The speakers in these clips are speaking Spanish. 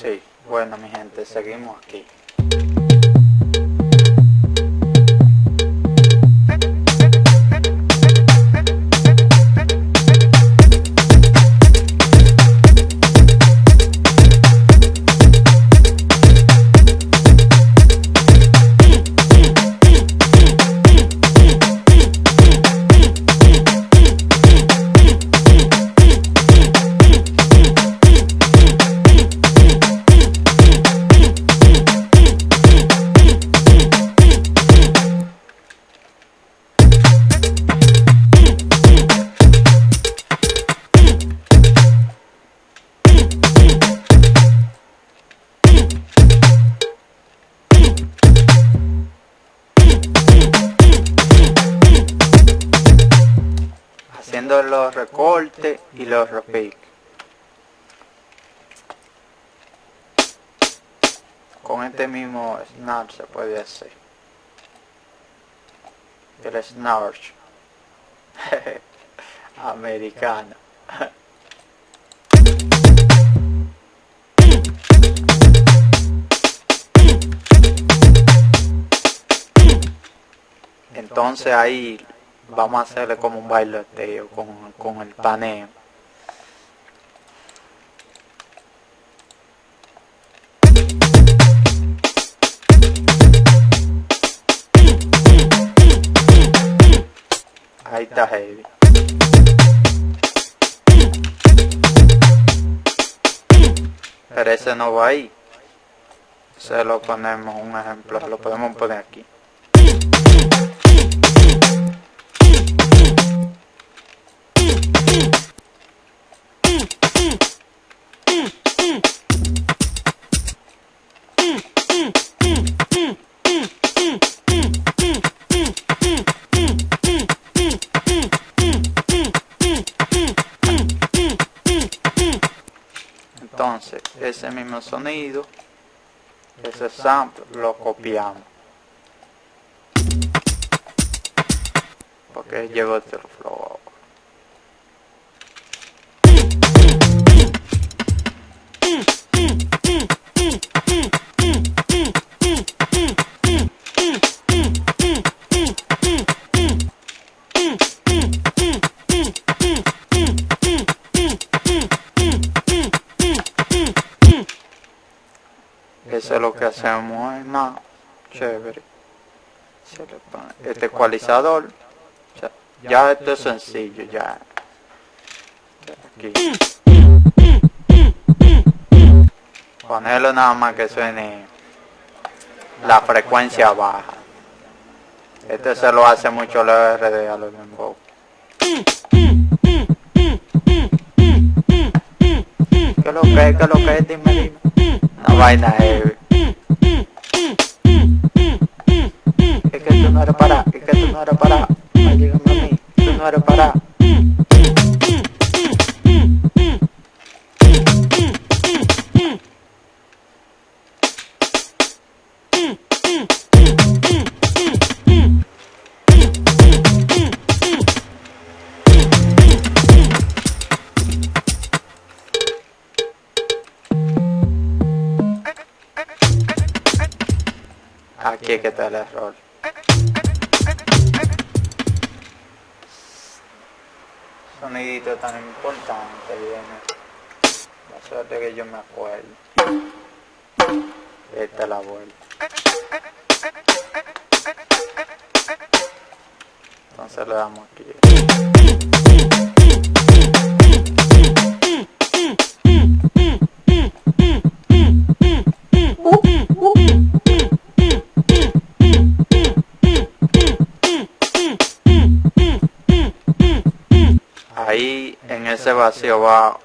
Sí, bueno mi gente, seguimos aquí. Con este mismo snap se puede hacer. El snap americano. Entonces ahí vamos a hacerle como un bailoteo con, con el paneo. Está heavy. Pero ese no va ahí. Se lo ponemos un ejemplo, lo podemos poner aquí. Ese mismo sonido, ese sample lo copiamos. Porque llegó el flow chévere. Se le pone este ecualizador. Ya, ya esto es sencillo, ya. Aquí. Ponerlo nada más que suene la frecuencia baja. Este se lo hace mucho la RD a los dembow. ¿Qué lo que es? ¿Qué lo que es? Dime, dime. Una vaina heavy. Que tú no eres para, que tú no eres para. A mí, tú no eres para. Aquí que está el error. Tan importante viene. Suerte que yo me acuerdo. Esta es la vuelta. Entonces le damos aquí. En ese vacío va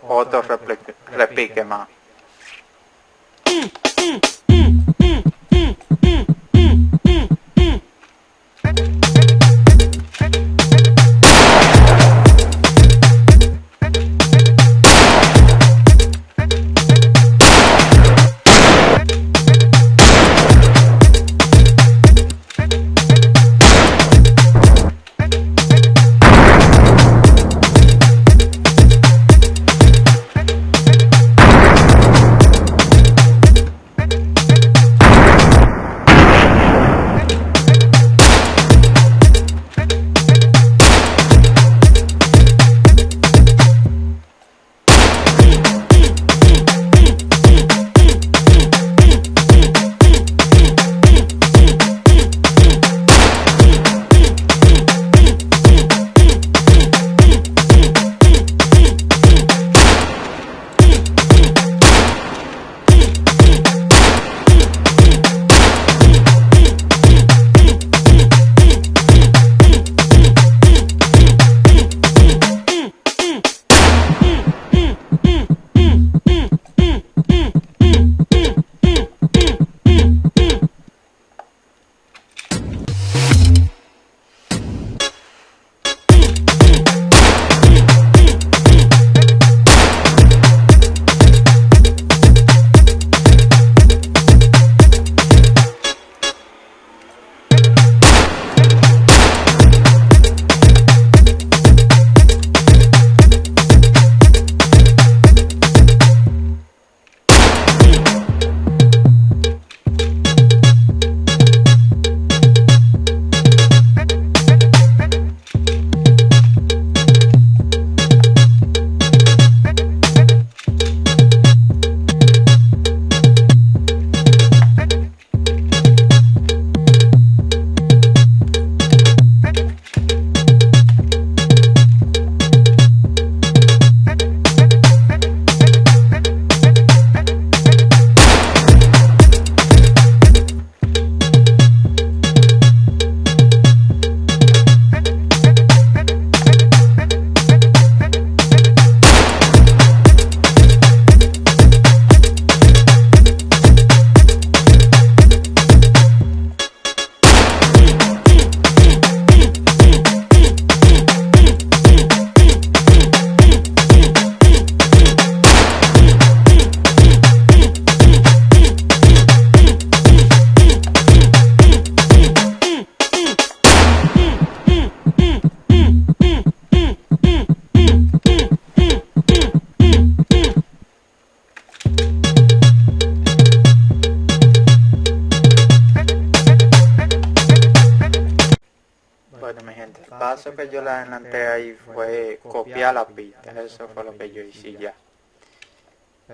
otro replique, repique más. paso que yo le adelanté ahí fue copiar la pista, eso fue lo que yo hice ya.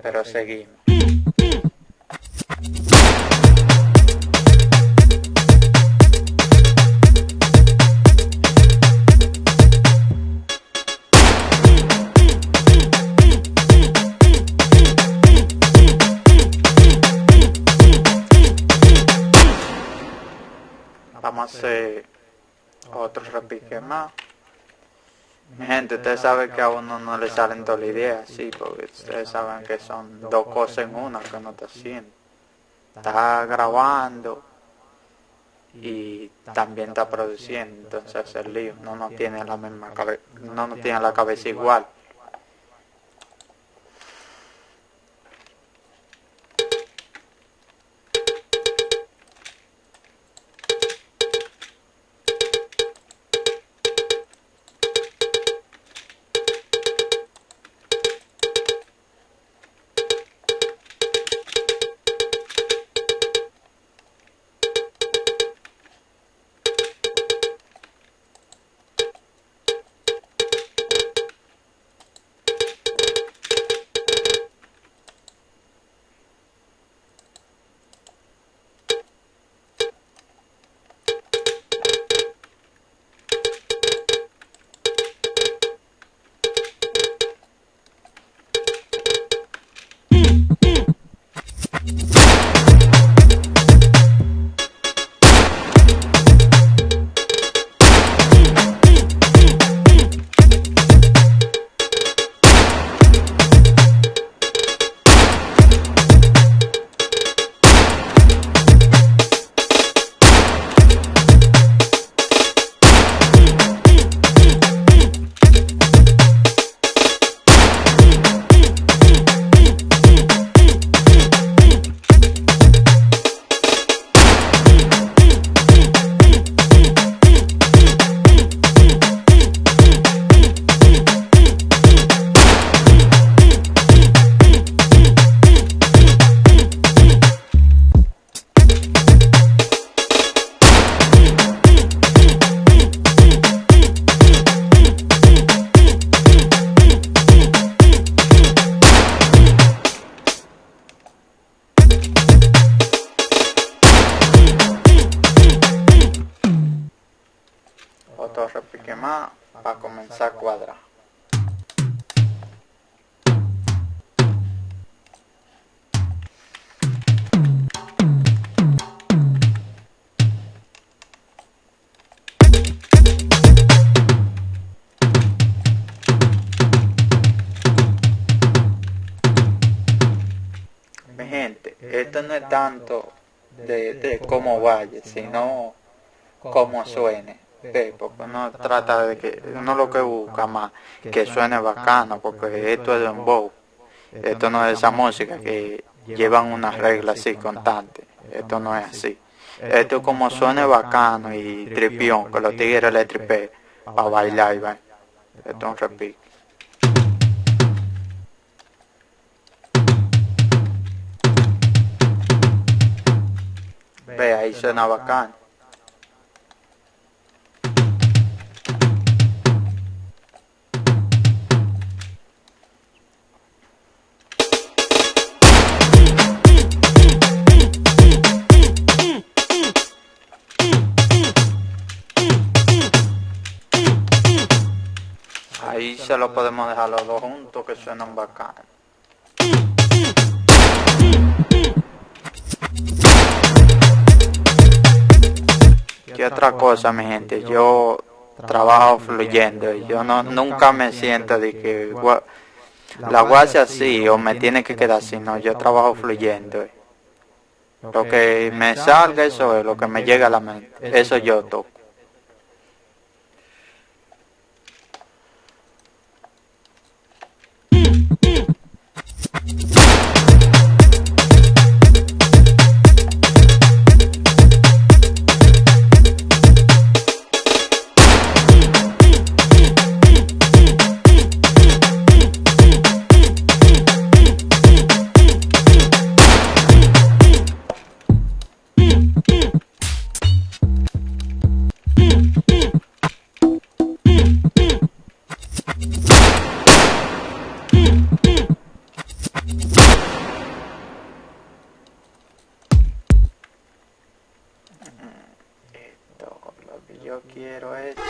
Pero seguimos. Vamos a hacer otro repique más. Mi gente, ustedes saben que a uno no le salen todas las ideas, sí, porque ustedes saben que son dos cosas en una que uno está haciendo. Está grabando y también está produciendo, entonces el lío, no no tiene la misma no no tiene la cabeza igual. Esto no es tanto de, de cómo vaya, sino cómo suene porque uno trata de que, uno lo que busca más, que suene bacano, porque esto es un bow, esto no es esa música que llevan unas reglas así constantes, esto no es así. Esto es como suene bacano y tripión, que los tigres le tripe para bailar y Esto es un repique. Ahí suena bacano. Ahí se lo podemos dejar los dos juntos que suenan bacanos. Y otra cosa, mi gente, yo trabajo fluyendo. Yo no nunca me siento de que la guasa así o me tiene que quedar así. No, yo trabajo fluyendo. Lo que me salga, eso es lo que me llega a la mente. Eso yo toco. Quiero es...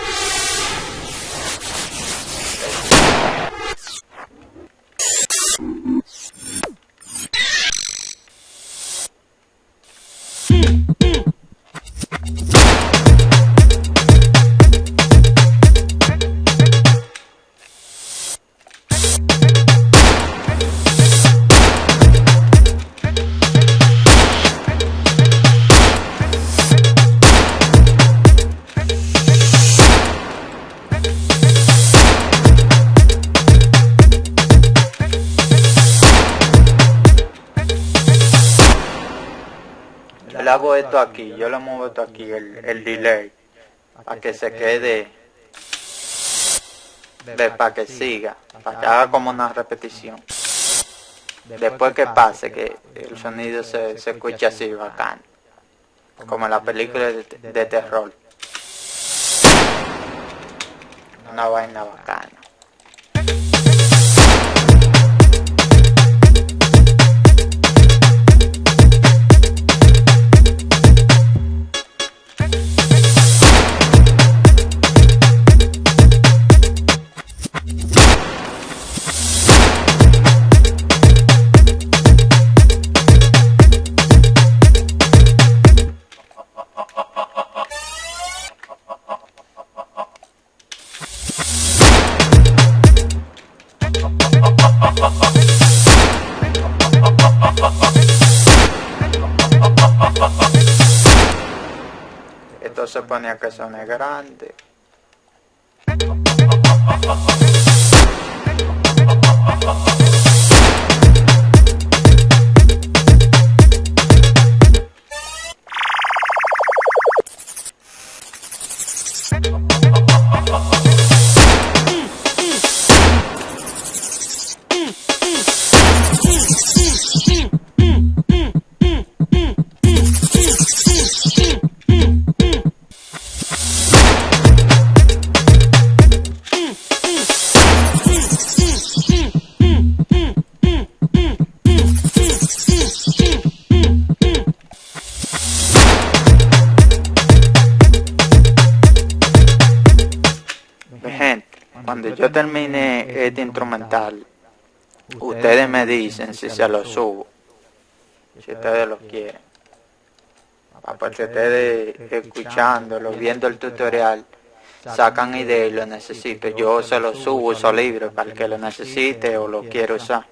esto aquí, yo le muevo esto aquí, el, el delay, para que se quede, para que siga, para que haga como una repetición. Después que pase, que el sonido se, se escuche así bacán, como en la película de, de terror. Una vaina bacana. Ponía que son grande. Yo termine este instrumental, ustedes me dicen si se lo subo, si ustedes lo quieren. Aparte ustedes escuchándolo, viendo el tutorial, sacan ideas y lo necesito. Yo se lo subo, uso libre para el que lo necesite o lo quiera usar.